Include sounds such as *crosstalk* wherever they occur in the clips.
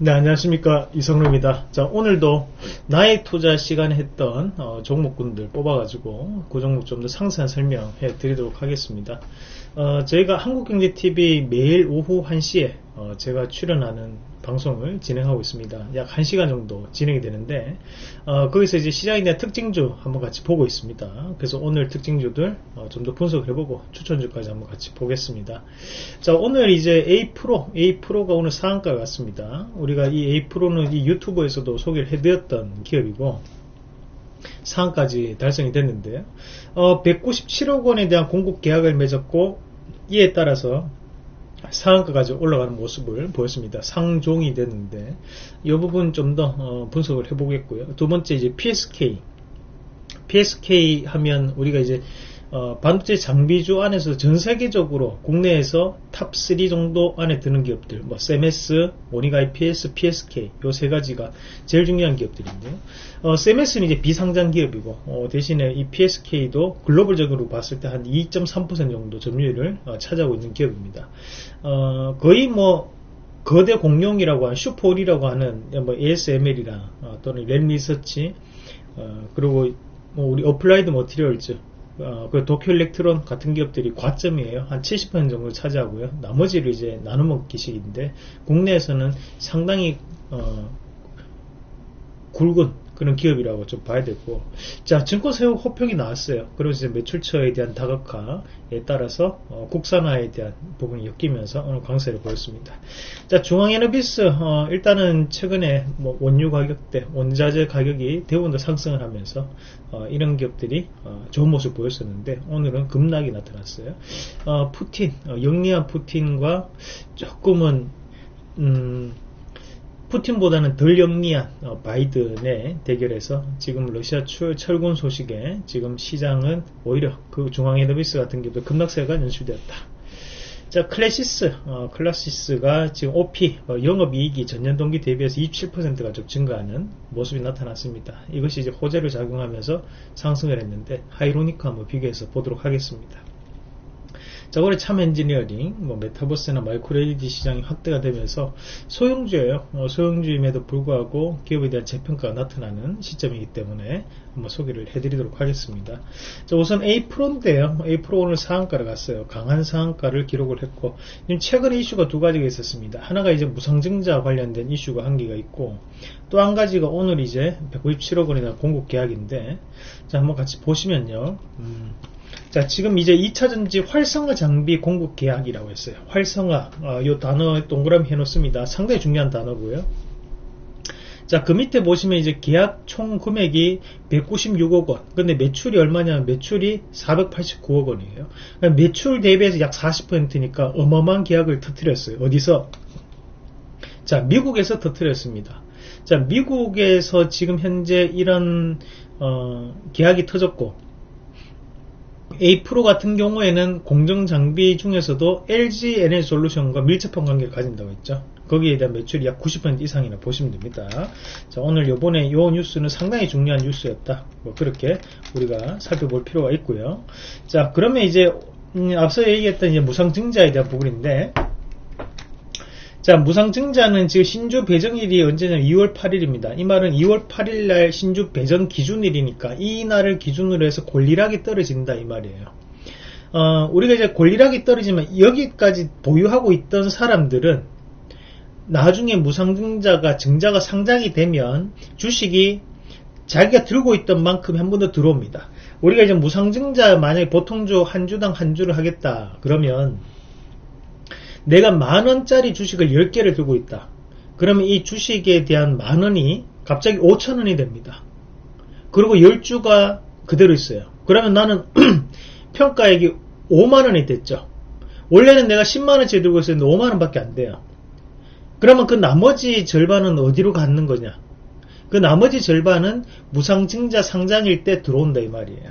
네, 안녕하십니까. 이성루입니다. 자, 오늘도 나의 투자 시간에 했던 어, 종목군들 뽑아가지고 그 종목 좀 더 상세한 설명해 드리도록 하겠습니다. 어, 저희가 한국경제TV 매일 오후 1시에 어, 제가 출연하는 방송을 진행하고 있습니다. 약 1시간 정도 진행이 되는데 어, 거기서 이제 대한 특징주 한번 같이 보고 있습니다. 그래서 오늘 특징주들 어, 좀더 분석을 해보고 추천주까지 한번 같이 보겠습니다. 자 오늘 이제 A 프로 A 프로가 오늘 상한가 갔습니다. 우리가 이 A 프로는 이 유튜브에서도 소개를 해드렸던 기업이고 상한까지 달성이 됐는데요. 어, 197억 원에 대한 공급 계약을 맺었고 이에 따라서 상한가까지 올라가는 모습을 보였습니다. 상종이 됐는데 이 부분 좀더 어, 분석을 해보겠고요. 두 번째 이제 PSK PSK 하면 우리가 이제 어, 반도체 장비주 안에서 전 세계적으로 국내에서 top 3 정도 안에 드는 기업들, 뭐 세메스, 원익 IPS, PSK 요 세 가지가 제일 중요한 기업들인데요. 어, 세메스는 이제 비상장 기업이고 어, 대신에 이 PSK도 글로벌적으로 봤을 때 한 2.3% 정도 점유율을 어, 차지하고 있는 기업입니다. 어, 거의 뭐 거대 공룡이라고 하는 슈퍼을이라고 하는 뭐 ASML이나 어, 또는 램리서치 어, 그리고 뭐 우리 어플라이드 머티리얼즈 어, 그 도쿄 일렉트론 같은 기업들이 과점이에요. 한 70% 정도 차지하고요. 나머지를 이제 나눠먹기식인데 국내에서는 상당히 어, 굵은 그런 기업이라고 좀 봐야 되고. 자 증권사의 호평이 나왔어요. 그리고 이제 매출처에 대한 다각화에 따라서 어, 국산화에 대한 부분이 엮이면서 오늘 강세를 보였습니다. 자 중앙에너비스 어, 일단은 최근에 뭐 원유 가격대 원자재 가격이 대부분 다 상승을 하면서 어, 이런 기업들이 어, 좋은 모습 보였었는데 오늘은 급락이 나타났어요. 어, 푸틴 어, 영리한 푸틴과 조금은 음, 푸틴보다는 덜 영리한 어, 바이든의 대결에서 지금 러시아 철군 소식에 지금 시장은 오히려 그 중앙에너비스 같은 경우도 급락세가 연출되었다. 자, 클래시스, 어, 클래시스가 지금 OP, 어, 영업이익이 전년 동기 대비해서 27%가 좀 증가하는 모습이 나타났습니다. 이것이 이제 호재로 작용하면서 상승을 했는데, 한번 비교해서 보도록 하겠습니다. 자, 올해 참 엔지니어링, 뭐 메타버스나 마이크로 LED 시장이 확대가 되면서 소형주예요. 어, 소형주임에도 불구하고 기업에 대한 재평가가 나타나는 시점이기 때문에 한번 소개를 해드리도록 하겠습니다. 자, 우선 A 프로인데요. A 프로 오늘 상한가를 갔어요. 강한 상한가를 기록을 했고, 최근에 이슈가 두 가지가 있었습니다. 하나가 이제 무상증자 관련된 이슈가 한 개가 있고, 또 한 가지가 오늘 이제 197억 원이나 공급 계약인데, 자, 한번 같이 보시면요. 음, 자, 지금 이제 2차전지 활성화 장비 공급 계약이라고 했어요. 활성화, 어, 이 단어 동그라미 해놓습니다. 상당히 중요한 단어고요. 자, 그 밑에 보시면 이제 계약 총 금액이 196억 원. 근데 매출이 얼마냐면 매출이 489억 원이에요. 그러니까 매출 대비해서 약 40%니까 어마어마한 계약을 터뜨렸어요. 어디서? 자, 미국에서 터뜨렸습니다. 자, 미국에서 지금 현재 이런 어, 계약이 터졌고 A 프로 같은 경우에는 공정 장비 중에서도 LG 에너솔루션과 밀접한 관계를 가진다고 했죠. 거기에 대한 매출이 약 90% 이상이나 보시면 됩니다. 자, 오늘 요번에 요 뉴스는 상당히 중요한 뉴스였다. 뭐 그렇게 우리가 살펴볼 필요가 있고요. 자, 그러면 이제 음, 앞서 얘기했던 이제 무상증자에 대한 부분인데 자, 무상증자는 지금 신주 배정일이 언제냐면 2월 8일입니다. 이 말은 2월 8일 날 신주 배정 기준일이니까 이 날을 기준으로 해서 권리락이 떨어진다 이 말이에요. 어, 우리가 이제 권리락이 떨어지면 여기까지 보유하고 있던 사람들은 나중에 무상증자가 증자가 상장이 되면 주식이 자기가 들고 있던 만큼 한 번 더 들어옵니다. 우리가 이제 무상증자 만약에 보통주 한 주당 한 주를 하겠다 그러면 내가 만원짜리 주식을 10개를 들고 있다. 그러면 이 주식에 대한 만원이 갑자기 5천원이 됩니다. 그리고 10주가 그대로 있어요. 그러면 나는 *clears throat* 평가액이 5만원이 됐죠. 원래는 내가 10만원짜리 들고 있었는데 5만원 밖에 안 돼요. 그러면 그 나머지 절반은 어디로 갖는 거냐? 그 나머지 절반은 무상증자 상장일 때 들어온다 이 말이에요.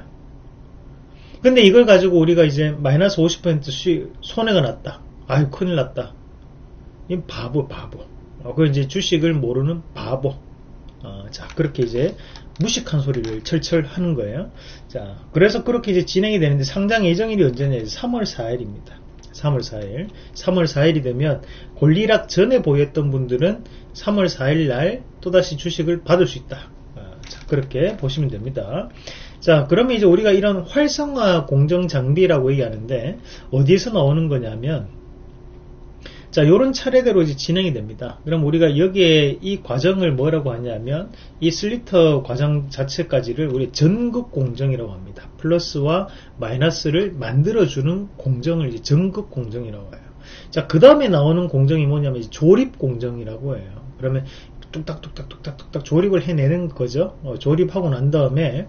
근데 이걸 가지고 우리가 이제 마이너스 50% 손해가 났다. 아유 큰일 났다. 이 바보 바보. 어, 그 이제 주식을 모르는 바보. 어, 자 그렇게 이제 무식한 소리를 철철 하는 거예요. 자 그래서 그렇게 이제 진행이 되는데 상장 예정일이 언제냐? 3월 4일입니다. 3월 4일. 3월 4일이 되면 권리락 전에 보였던 분들은 3월 4일 날 또다시 주식을 받을 수 있다. 아, 자, 그렇게 보시면 됩니다. 자, 그러면 이제 우리가 이런 활성화 공정 장비라고 얘기하는데 어디에서 나오는 거냐면 자, 요런 차례대로 이제 진행이 됩니다. 그럼 우리가 여기에 이 과정을 뭐라고 하냐면 이 슬리터 과정 자체까지를 우리 전극 공정이라고 합니다. 플러스와 마이너스를 만들어주는 공정을 이제 전극 공정이라고 해요. 자, 그 다음에 나오는 공정이 뭐냐면 조립 공정이라고 해요. 그러면 뚝딱뚝딱뚝딱뚝딱 조립을 해내는 거죠. 어, 조립하고 난 다음에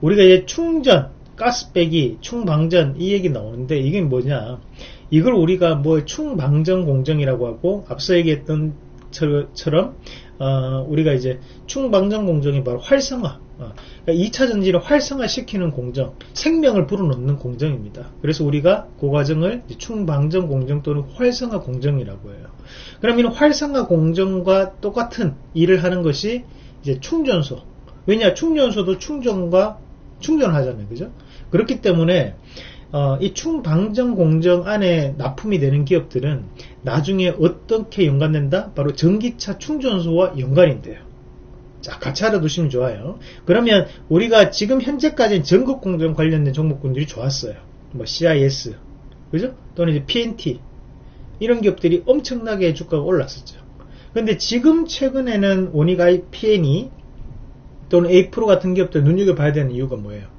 우리가 이제 충전, 가스 빼기, 충방전 이 얘기 나오는데 이게 뭐냐? 이걸 우리가 뭐 충방전 공정이라고 하고 앞서 얘기했던 처럼 어, 우리가 이제 충방전 공정이 바로 활성화 어, 그러니까 2차 전지를 활성화시키는 공정, 생명을 불어넣는 공정입니다. 그래서 우리가 그 과정을 충방전 공정 또는 활성화 공정이라고 해요. 그럼 이런 활성화 공정과 똑같은 일을 하는 것이 이제 충전소. 왜냐 충전소도 충전과 충전하잖아요, 그죠? 그렇기 때문에 어, 이 충방전 공정 안에 납품이 되는 기업들은 나중에 어떻게 연관된다? 바로 전기차 충전소와 연관이 돼요. 자, 같이 알아두시면 좋아요. 그러면 우리가 지금 현재까지는 전국 공정 관련된 종목군들이 좋았어요. 뭐 CIS, 그죠? 또는 이제 PNT 이런 기업들이 엄청나게 주가가 올랐었죠. 근데 지금 최근에는 오니가이 PNE 또는 A 프로 같은 기업들 눈여겨봐야 되는 이유가 뭐예요?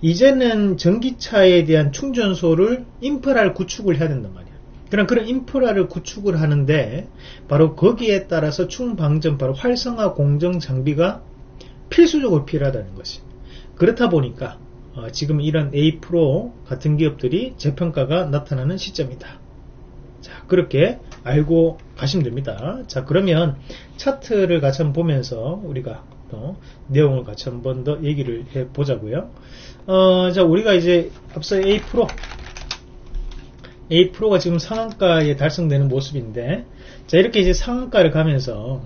이제는 전기차에 대한 충전소를 인프라를 구축을 해야 된단 말이야. 그럼 그런 인프라를 구축을 하는데 바로 거기에 따라서 충방전 바로 활성화 공정 장비가 필수적으로 필요하다는 것이. 그렇다 보니까 어, 지금 이런 A 프로 같은 기업들이 재평가가 나타나는 시점이다. 자, 그렇게 알고 가시면 됩니다. 자, 그러면 차트를 같이 한번 보면서 우리가 또 내용을 같이 한번 더 얘기를 해 보자고요. 어, 자, 우리가 이제 앞서 A 프로 A 프로가 지금 상한가에 달성되는 모습인데, 자, 이렇게 이제 상한가를 가면서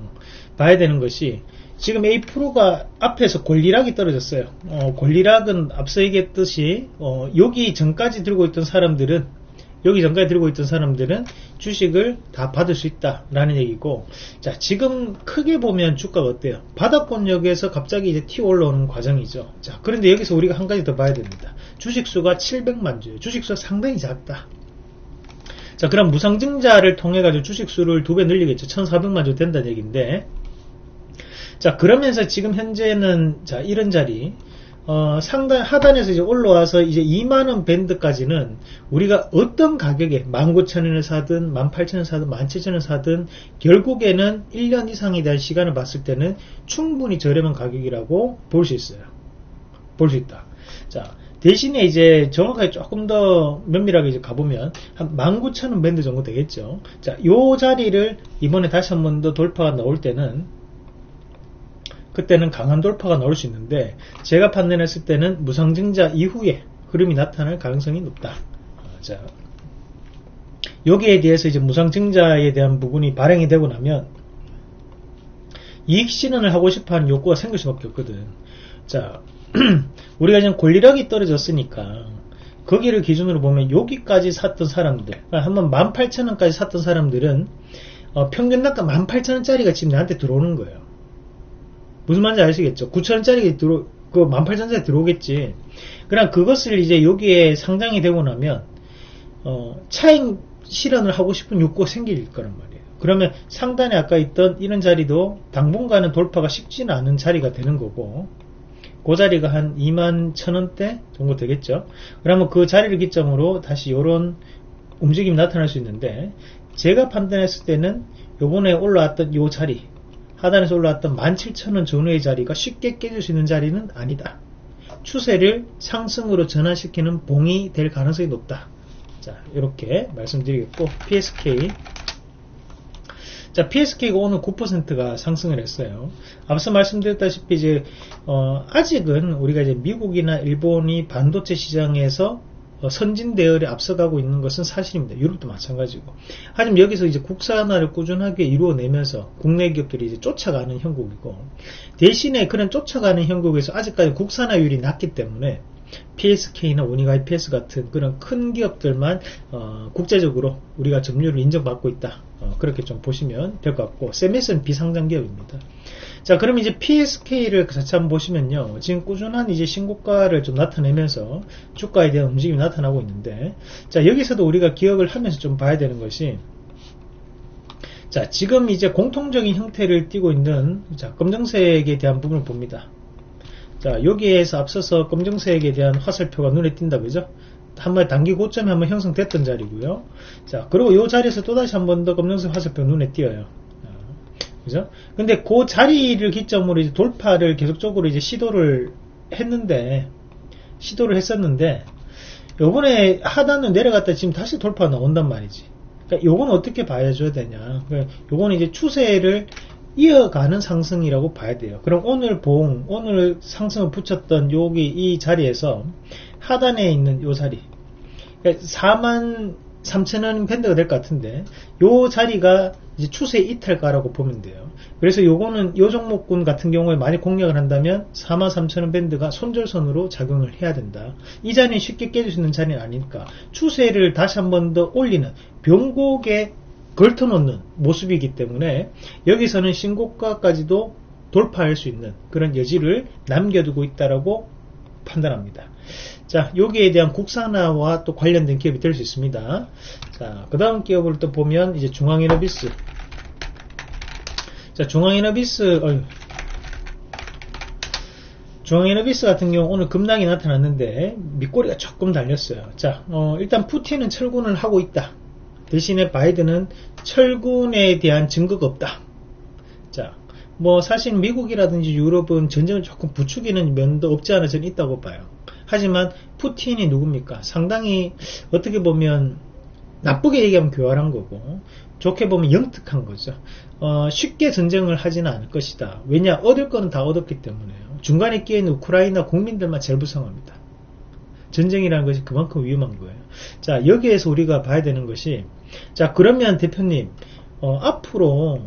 봐야 되는 것이 지금 A 프로가 앞에서 권리락이 떨어졌어요. 어, 권리락은 앞서 얘기했듯이 어, 여기 전까지 들고 있던 사람들은 여기 전까지 들고 있던 사람들은 주식을 다 받을 수 있다라는 얘기고 자 지금 크게 보면 주가가 어때요? 바닥권역에서 갑자기 이제 튀어 올라오는 과정이죠. 자 그런데 여기서 우리가 한 가지 더 봐야 됩니다. 주식수가 700만 주예요. 주식수가 상당히 작다. 자 그럼 무상증자를 통해 가지고 주식수를 두 배 늘리겠죠. 1400만 주 된다는 얘기인데 자 그러면서 지금 현재는 자 이런 자리 어, 상단 하단에서 이제 올라와서 이제 2만 원 밴드까지는 우리가 어떤 가격에 19,000원을 사든 18,000원 사든 17,000원 사든 결국에는 1년 이상에 대한 시간을 봤을 때는 충분히 저렴한 가격이라고 볼 수 있어요. 볼 수 있다. 자, 대신에 이제 정확하게 조금 더 면밀하게 이제 가보면 한 19,000원 밴드 정도 되겠죠. 자, 요 자리를 이번에 다시 한 번 더 돌파가 나올 때는 그때는 강한 돌파가 나올 수 있는데 제가 판단했을 때는 무상증자 이후에 흐름이 나타날 가능성이 높다. 아, 자, 여기에 대해서 이제 무상증자에 대한 부분이 발행이 되고 나면 이익 실현을 하고 싶어하는 욕구가 생길 수밖에 없거든. 자, *clears throat* 우리가 지금 권리력이 떨어졌으니까 거기를 기준으로 보면 여기까지 샀던 사람들, 한번 18,000원까지 샀던 사람들은 어, 평균 단가 18,000원짜리가 지금 나한테 들어오는 거예요. 무슨 말인지 아시겠죠? 9천원짜리 들어, 그 18,000원짜리 들어오겠지. 그럼 그것을 이제 여기에 상장이 되고 나면, 어, 차익 실현을 하고 싶은 욕구가 생길 거란 말이에요. 그러면 상단에 아까 있던 이런 자리도 당분간은 돌파가 쉽지는 않은 자리가 되는 거고, 그 자리가 한 2만 천원대 정도 되겠죠. 그러면 그 자리를 기점으로 다시 이런 움직임이 나타날 수 있는데, 제가 판단했을 때는 요번에 올라왔던 요 자리, 하단에서 올라왔던 17,000원 전후의 자리가 쉽게 깨질 수 있는 자리는 아니다. 추세를 상승으로 전환시키는 봉이 될 가능성이 높다. 자, 이렇게 말씀드리겠고, PSK. 자, PSK가 오늘 9%가 상승을 했어요. 앞서 말씀드렸다시피 이제, 어, 아직은 우리가 이제 미국이나 일본이 반도체 시장에서 어, 선진 대열에 앞서가고 있는 것은 사실입니다. 유럽도 마찬가지고. 하지만 여기서 이제 국산화를 꾸준하게 이루어내면서 국내 기업들이 이제 쫓아가는 형국이고 대신에 그런 쫓아가는 형국에서 아직까지 국산화율이 낮기 때문에 PSK나 오니가 IPS 같은 그런 큰 기업들만 어, 국제적으로 우리가 점유율을 인정받고 있다. 어, 그렇게 좀 보시면 될 것 같고 세메스는 비상장 기업입니다. 자, 그럼 이제 PSK를 그 자체 한번 보시면요. 지금 꾸준한 이제 신고가를 좀 나타내면서 주가에 대한 움직임이 나타나고 있는데, 자, 여기서도 우리가 기억을 하면서 좀 봐야 되는 것이, 자, 지금 이제 공통적인 형태를 띠고 있는, 자, 검정색에 대한 부분을 봅니다. 자, 여기에서 앞서서 검정색에 대한 화살표가 눈에 띈다, 그죠? 한번 단기 고점이 한번 형성됐던 자리고요. 자, 그리고 이 자리에서 또다시 한 번 더 검정색 화살표 눈에 띄어요. 그죠? 근데 그 자리를 기점으로 이제 돌파를 계속적으로 이제 시도를 했는데, 시도를 했었는데, 요번에 하단을 내려갔다 지금 다시 돌파 나온단 말이지. 그러니까 요건 어떻게 봐줘야 되냐. 그러니까 요거는 이제 추세를 이어가는 상승이라고 봐야 돼요. 그럼 오늘 봉, 오늘 상승을 붙였던 여기 이 자리에서 하단에 있는 요 자리. 그러니까 4만 3천원 밴드가 될 것 같은데, 요 자리가 이제 추세 이탈가라고 보면 돼요. 그래서 요거는 요 종목군 같은 경우에 많이 공략을 한다면 43,000원 밴드가 손절선으로 작용을 해야 된다. 이 자리는 쉽게 깨질 수 있는 자리는 아니니까 추세를 다시 한 번 더 올리는 병곡에 걸터놓는 모습이기 때문에 여기서는 신고가까지도 돌파할 수 있는 그런 여지를 남겨두고 있다라고 판단합니다. 자, 여기에 대한 국산화와 또 관련된 기업이 될 수 있습니다. 자, 그 다음 기업을 또 보면 이제 중앙에너비스. 자, 중앙에너비스, 어휴. 중앙에너비스 같은 경우 오늘 급락이 나타났는데 밑꼬리가 조금 달렸어요. 자, 어, 일단 푸틴은 철군을 하고 있다. 대신에 바이든은 철군에 대한 증거가 없다. 자, 뭐 사실 미국이라든지 유럽은 전쟁을 조금 부추기는 면도 없지 않아 저는 있다고 봐요. 하지만 푸틴이 누굽니까? 상당히 어떻게 보면 나쁘게 얘기하면 교활한 거고 좋게 보면 영특한 거죠. 어, 쉽게 전쟁을 하지는 않을 것이다. 왜냐 얻을 거는 다 얻었기 때문에요. 중간에 끼어있는 우크라이나 국민들만 제일 불쌍합니다. 전쟁이라는 것이 그만큼 위험한 거예요. 자 여기에서 우리가 봐야 되는 것이 자 그러면 대표님 어, 앞으로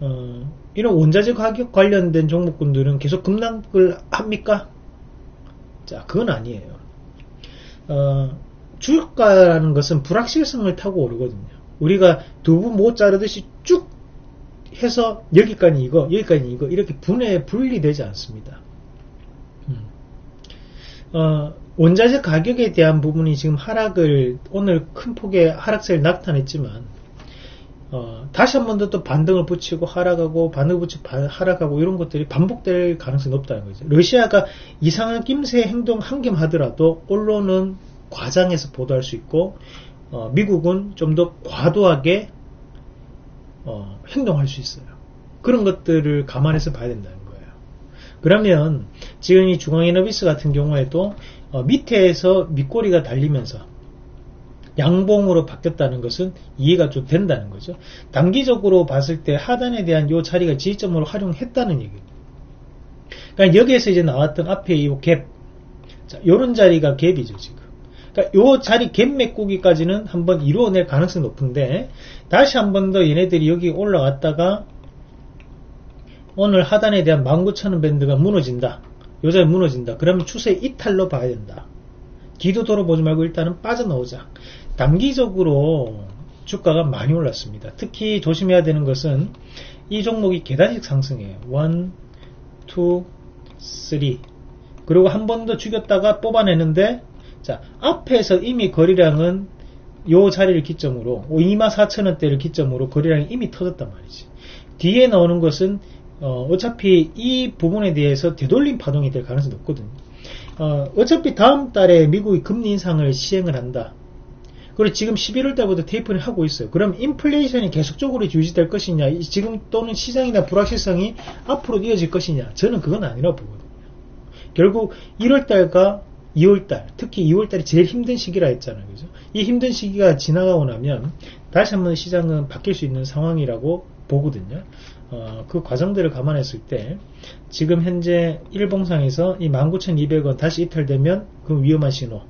어, 이런 원자재 가격 관련된 종목군들은 계속 급락을 합니까? 자, 그건 아니에요. 어, 주가라는 것은 불확실성을 타고 오르거든요. 우리가 두부 못 자르듯이 쭉 해서 여기까지 이거, 여기까지 이거 이렇게 분해 분리되지 않습니다. 음. 어, 원자재 가격에 대한 부분이 지금 하락을 오늘 큰 폭의 하락세를 나타냈지만 어, 다시 한 번 더 또 반등을 붙이고 하락하고 반등을 붙이고 하락하고 이런 것들이 반복될 가능성이 높다는 거죠. 러시아가 이상한 낌새 행동 한개 하더라도 언론은 과장해서 보도할 수 있고 어, 미국은 좀 더 과도하게 어, 행동할 수 있어요. 그런 것들을 감안해서 봐야 된다는 거예요. 그러면 지금 이 중앙에너비스 같은 경우에도 어, 밑에서 밑꼬리가 달리면서 양봉으로 바뀌었다는 것은 이해가 좀 된다는 거죠. 단기적으로 봤을 때 하단에 대한 이 자리가 지지점으로 활용했다는 얘기입니다. 그러니까 여기에서 이제 나왔던 앞에 이 갭, 자, 요런 자리가 갭이죠, 지금. 그러니까 요 자리 갭 메꾸기까지는 한번 이루어낼 가능성이 높은데, 다시 한 번 더 얘네들이 여기 올라갔다가, 오늘 하단에 대한 19,000원 밴드가 무너진다. 요 자리 무너진다. 그러면 추세 이탈로 봐야 된다. 뒤도 돌아보지 말고 일단은 빠져나오자. 단기적으로 주가가 많이 올랐습니다. 특히 조심해야 되는 것은 이 종목이 계단식 상승이에요. 1, 2, 3 그리고 한 번 더 죽였다가 뽑아내는데 자 앞에서 이미 거래량은 요 자리를 기점으로 24,000원대를 기점으로 거래량이 이미 터졌단 말이지. 뒤에 나오는 것은 어, 어차피 이 부분에 대해서 되돌림 파동이 될 가능성이 높거든요. 어, 어차피 다음 달에 미국이 금리 인상을 시행을 한다. 그리고 지금 11월 달부터 테이프를 하고 있어요. 그럼 인플레이션이 계속적으로 유지될 것이냐, 지금 또는 시장이나 불확실성이 앞으로 이어질 것이냐, 저는 그건 아니라고 보거든요. 결국 1월 달과 2월 달, 특히 2월 달이 제일 힘든 시기라 했잖아요. 그죠? 이 힘든 시기가 지나가고 나면 다시 한번 시장은 바뀔 수 있는 상황이라고 보거든요. 어, 그 과정들을 감안했을 때 지금 현재 일봉상에서 이 19,200원 다시 이탈되면 그 위험한 신호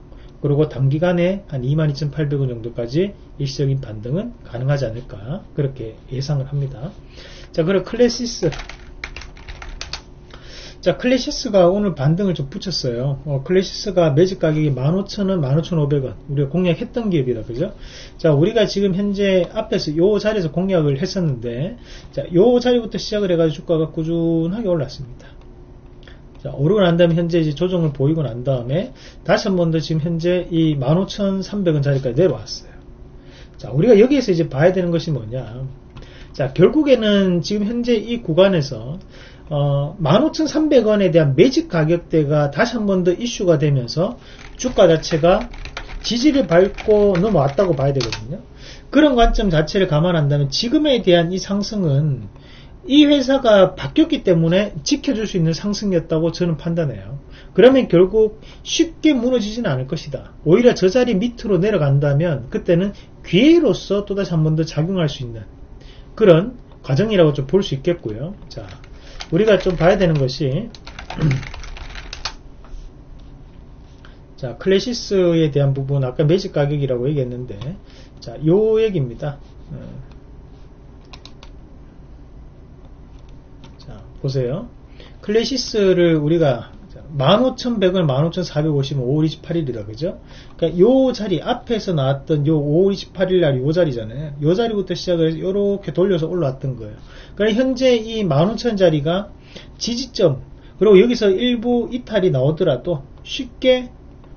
그리고 단기간에 한 22,800원 정도까지 일시적인 반등은 가능하지 않을까 그렇게 예상을 합니다. 자 그리고 클래시스 자, 클래시스가 오늘 반등을 좀 붙였어요. 어, 클래시스가 매집 가격이 15,000원, 15,500원. 우리가 공략했던 기업이다. 그죠? 자, 우리가 지금 현재 앞에서 요 자리에서 공략을 했었는데, 자, 요 자리부터 시작을 해가지고 주가가 꾸준하게 올랐습니다. 자, 오르고 난 다음에 현재 이제 조정을 보이고 난 다음에 다시 한 번 더 지금 현재 이 15,300원 자리까지 내려왔어요. 자, 우리가 여기에서 이제 봐야 되는 것이 뭐냐. 자, 결국에는 지금 현재 이 구간에서 어, 15,300원에 대한 매직 가격대가 다시 한 번 더 이슈가 되면서 주가 자체가 지지를 밟고 넘어왔다고 봐야 되거든요. 그런 관점 자체를 감안한다면 지금에 대한 이 상승은 이 회사가 바뀌었기 때문에 지켜줄 수 있는 상승이었다고 저는 판단해요. 그러면 결국 쉽게 무너지지는 않을 것이다. 오히려 저 자리 밑으로 내려간다면 그때는 기회로서 또다시 한 번 더 작용할 수 있는 그런 과정이라고 좀 볼 수 있겠고요. 자, 우리가 좀 봐야 되는 것이 자, 클래시스에 대한 부분 아까 매직 가격이라고 얘기했는데 자, 요 얘기입니다. 어. 자, 보세요. 클래시스를 우리가 15,100원, 15,450원, 5월 28일이다. 그죠? 그러니까 요 자리, 앞에서 나왔던 요 5월 28일 날 요 자리잖아요. 요 자리부터 시작을 해서 요렇게 돌려서 올라왔던 거예요. 그러니까 현재 이 15,000 자리가 지지점, 그리고 여기서 일부 이탈이 나오더라도 쉽게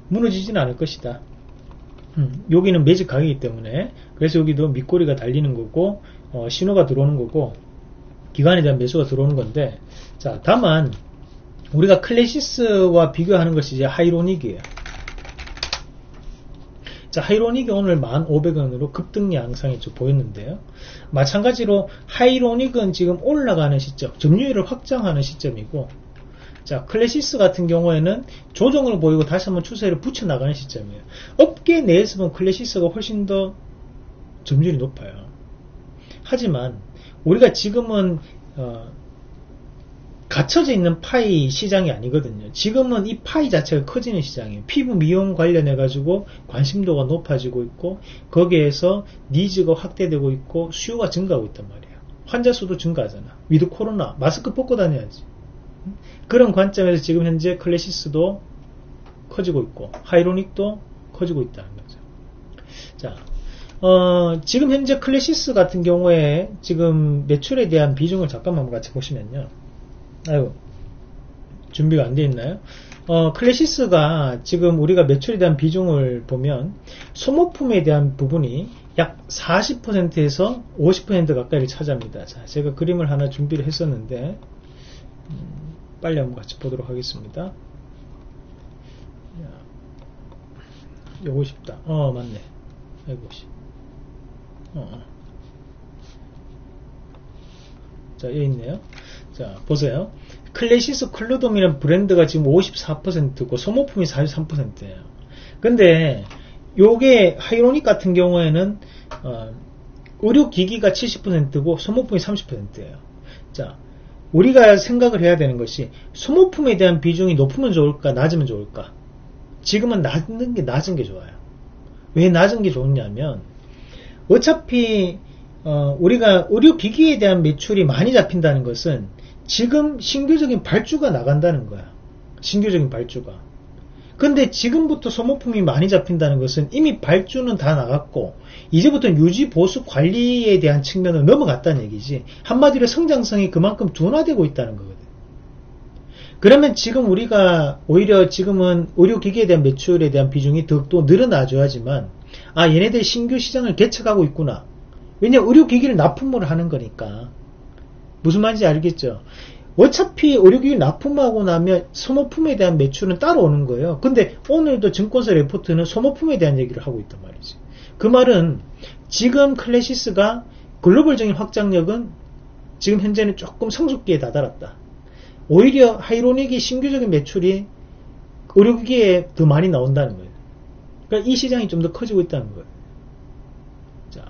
무너지지는 않을 것이다. 음, 여기는 매직 가격이기 때문에 그래서 여기도 밑꼬리가 달리는 거고 어, 신호가 들어오는 거고 기관에 대한 매수가 들어오는 건데 자 다만 우리가 클래시스와 비교하는 것이 이제 하이로닉이에요. 자, 하이로닉이 오늘 1,500원으로 급등 양상이 좀 보였는데요. 마찬가지로 하이로닉은 지금 올라가는 시점, 점유율을 확장하는 시점이고, 자, 클래시스 같은 경우에는 조정을 보이고 다시 한번 추세를 붙여나가는 시점이에요. 업계 내에서 보면 클래시스가 훨씬 더 점유율이 높아요. 하지만 우리가 지금은 어, 갇혀져 있는 파이 시장이 아니거든요. 지금은 이 파이 자체가 커지는 시장이에요. 피부 미용 관련해 가지고 관심도가 높아지고 있고 거기에서 니즈가 확대되고 있고 수요가 증가하고 있단 말이에요. 환자 수도 증가하잖아. 위드 코로나 마스크 벗고 다녀야지. 그런 관점에서 지금 현재 클래시스도 커지고 있고 하이로닉도 커지고 있다는 거죠. 자, 어, 지금 현재 클래시스 같은 경우에 지금 매출에 대한 비중을 잠깐만 같이 보시면요. 아유, 준비가 안 돼 있나요? 어, 클래시스가 지금 우리가 매출에 대한 비중을 보면 소모품에 대한 부분이 약 40%에서 50% 가까이를 차지합니다. 자, 제가 그림을 하나 준비를 했었는데 음, 빨리 한번 같이 보도록 하겠습니다. 요거 싶다. 어, 맞네. 아이고, 씨. 어, 어. 자, 여기 있네요. 자, 보세요. 클래시스 클루돔이라는 브랜드가 지금 54%고 소모품이 43%예요. 근데 요게 하이로닉 같은 경우에는 어, 의료기기가 70%고 소모품이 30%예요. 자, 우리가 생각을 해야 되는 것이 소모품에 대한 비중이 높으면 좋을까 낮으면 좋을까? 지금은 낮은 게 낮은 게 좋아요. 왜 낮은 게 좋냐면 어차피 어, 우리가 의료 기기에 대한 매출이 많이 잡힌다는 것은 지금 신규적인 발주가 나간다는 거야. 신규적인 발주가. 근데 지금부터 소모품이 많이 잡힌다는 것은 이미 발주는 다 나갔고 이제부터 유지 보수 관리에 대한 측면을 넘어갔다는 얘기지. 한마디로 성장성이 그만큼 둔화되고 있다는 거거든. 그러면 지금 우리가 오히려 지금은 의료기기에 대한 매출에 대한 비중이 더욱더 늘어나줘야지만 아 얘네들 신규 시장을 개척하고 있구나. 왜냐 의료기기를 납품을 하는 거니까. 무슨 말인지 알겠죠? 어차피 의료기기 납품하고 나면 소모품에 대한 매출은 따라오는 거예요. 근데 오늘도 증권사 레포트는 소모품에 대한 얘기를 하고 있단 말이지. 그 말은 지금 클래시스가 글로벌적인 확장력은 지금 현재는 조금 성숙기에 다다랐다. 오히려 하이로닉이 신규적인 매출이 의료기기에 더 많이 나온다는 거예요. 그러니까 이 시장이 좀 더 커지고 있다는 거예요.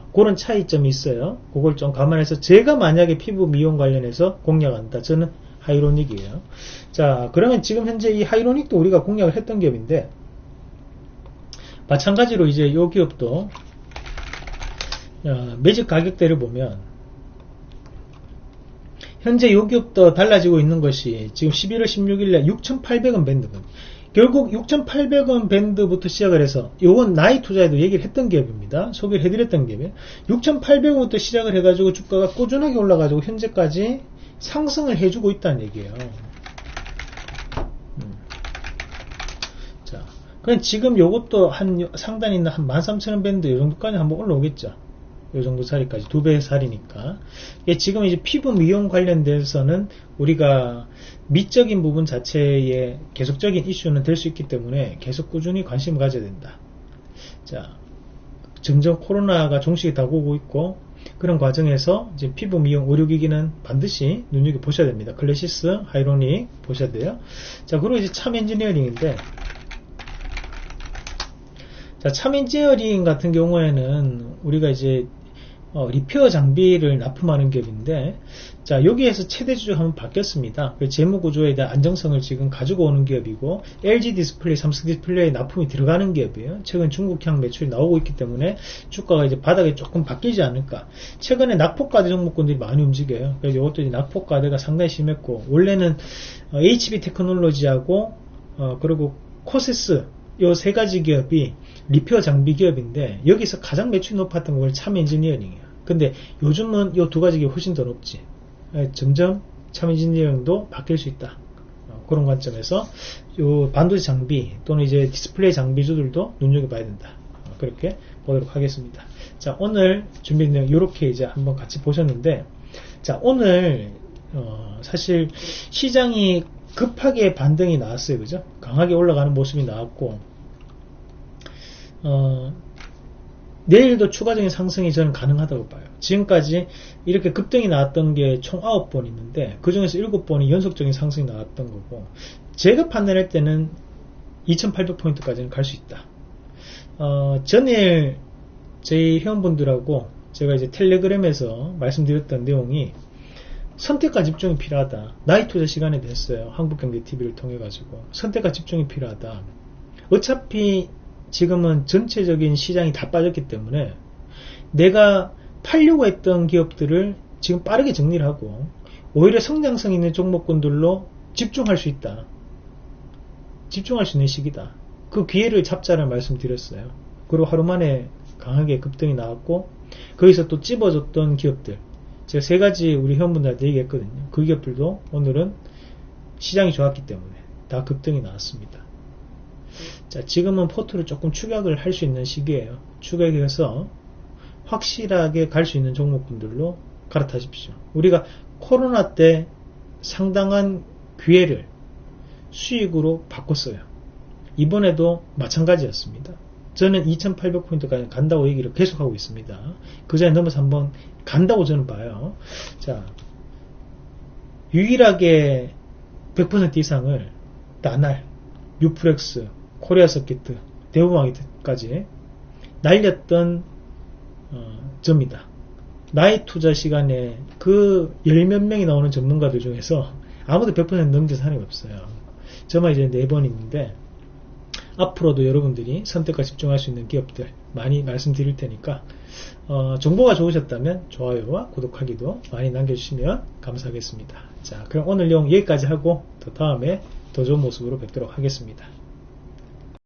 자, 그런 차이점이 있어요. 그걸 좀 감안해서 제가 만약에 피부 미용 관련해서 공략한다. 저는 하이로닉이에요. 자, 그러면 지금 현재 이 하이로닉도 우리가 공략을 했던 기업인데 마찬가지로 이제 이 기업도 어, 매직 가격대를 보면 현재 요 기업도 달라지고 있는 것이 지금 11월 16일에 6,800원 밴드거든요. 결국 6,800원 밴드부터 시작을 해서 요건 나이 투자에도 얘기를 했던 기업입니다. 소개를 해드렸던 기업이에요. 6,800원부터 시작을 해가지고 주가가 꾸준하게 올라가지고 현재까지 상승을 해주고 있다는 얘기예요. 음. 자, 그럼 지금 요것도 한 상단에 있는 한 13,000원 밴드 요 정도까지 한번 올라오겠죠. 요 정도 자리까지 두배 살이니까 지금 이제 피부 미용 관련돼서는 우리가 미적인 부분 자체에 계속적인 이슈는 될 수 있기 때문에 계속 꾸준히 관심을 가져야 된다. 자, 점점 코로나가 종식이 다가오고 있고 그런 과정에서 이제 피부 미용 의료기기는 반드시 눈여겨 보셔야 됩니다. 클래시스, 하이로닉 보셔야 돼요. 자, 그리고 이제 참 엔지니어링인데 자, 참 엔지니어링 같은 경우에는 우리가 이제 어, repair 장비를 납품하는 기업인데 자 여기에서 최대 주주 한번 바뀌었습니다. 그 재무 구조에 대한 안정성을 지금 가지고 오는 기업이고 LG 디스플레이, 삼성 디스플레이 납품이 들어가는 기업이에요. 최근 중국향 매출이 나오고 있기 때문에 주가가 이제 바닥에 조금 바뀌지 않을까. 최근에 낙폭과대 종목군들이 많이 움직여요. 그래서 이것도 이제 낙폭과대가 상당히 심했고 원래는 어, HB 테크놀로지하고 어, 그리고 코세스 요 세 가지 기업이 repair 장비 기업인데 여기서 가장 매출이 높았던 게 참 엔지니어링이에요. 근데 요즘은 이 두 가지 기업이 훨씬 더 높지. 예, 점점 참 엔지니어링도 바뀔 수 있다. 어, 그런 관점에서 요 반도체 장비 또는 이제 디스플레이 장비주들도 눈여겨봐야 된다. 어, 그렇게 보도록 하겠습니다. 자 오늘 준비된 내용 이렇게 이제 한번 같이 보셨는데 자 오늘 어, 사실 시장이 급하게 반등이 나왔어요. 그죠? 강하게 올라가는 모습이 나왔고 어, 내일도 추가적인 상승이 저는 가능하다고 봐요. 지금까지 이렇게 급등이 나왔던 게 총 9번 있는데 그 중에서 7번이 연속적인 상승이 나왔던 거고 제가 판단할 때는 2800포인트까지는 갈 수 있다. 어, 전일 저희 회원분들하고 제가 이제 텔레그램에서 말씀드렸던 내용이 선택과 집중이 필요하다. 나이 투자 시간에 됐어요. 한국경제TV를 통해 가지고 선택과 집중이 필요하다. 어차피 지금은 전체적인 시장이 다 빠졌기 때문에 내가 팔려고 했던 기업들을 지금 빠르게 정리를 하고 오히려 성장성 있는 종목군들로 집중할 수 있다. 집중할 수 있는 시기다. 그 기회를 잡자는 말씀드렸어요. 그리고 하루 만에 강하게 급등이 나왔고 거기서 또 찝어줬던 기업들 제가 세 가지 우리 회원분들한테 얘기했거든요. 그 기업들도 오늘은 시장이 좋았기 때문에 다 급등이 나왔습니다. 자, 지금은 포트를 조금 추격을 할 수 있는 시기예요. 추격해서 확실하게 갈 수 있는 종목분들로 갈아타십시오. 우리가 코로나 때 상당한 기회를 수익으로 바꿨어요. 이번에도 마찬가지였습니다. 저는 2800포인트까지 간다고 얘기를 계속하고 있습니다. 그 자리에 넘어서 한번 간다고 저는 봐요. 자, 유일하게 100% 이상을 나날, 유프렉스, 코리아 서킷트, 대우마이트까지 날렸던 어, 점이다. 나의 투자 시간에 그 열 몇 명이 나오는 전문가들 중에서 아무도 100% 넘긴 사람이 없어요. 저만 이제 네 번 있는데 앞으로도 여러분들이 선택과 집중할 수 있는 기업들 많이 말씀드릴 테니까 어, 정보가 좋으셨다면 좋아요와 구독하기도 많이 남겨주시면 감사하겠습니다. 자 그럼 오늘 내용 여기까지 하고 더 다음에 더 좋은 모습으로 뵙도록 하겠습니다.